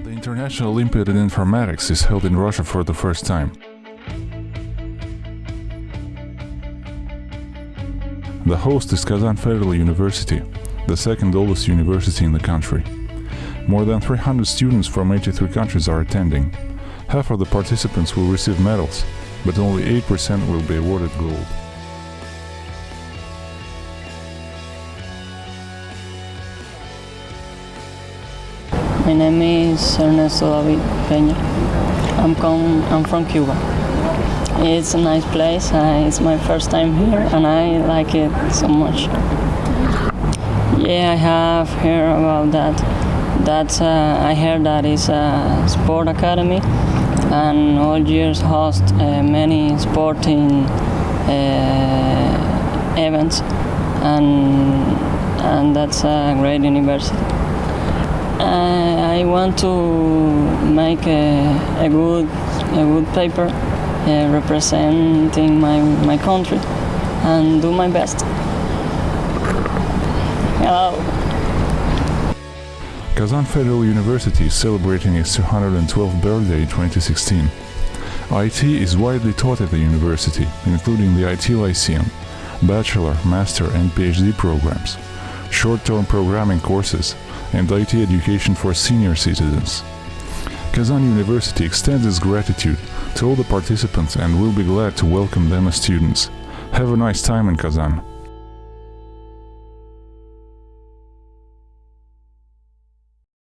National Olympiad in Informatics is held in Russia for the first time. The host is Kazan Federal University, the second oldest university in the country. More than 300 students from 83 countries are attending. Half of the participants will receive medals, but only 8% will be awarded gold. My name is Ernesto David Peña. I'm, com- I'm from Cuba. It's a nice place. Uh, it's my first time here and I like it so much. Yeah, I have heard about that. That's uh, I heard that it's a sport academy and all years host uh, many sporting uh, events and and that's a great university. Uh, I want to make a, a good a good paper uh, representing my, my country and do my best. Hello. Kazan Federal University is celebrating its 212th birthday in 2016. IT is widely taught at the university, including the IT Lyceum, bachelor, master and PhD programs, short-term programming courses, and IT education for senior citizens. Kazan University extends its gratitude to all the participants and will be glad to welcome them as students. Have a nice time in Kazan.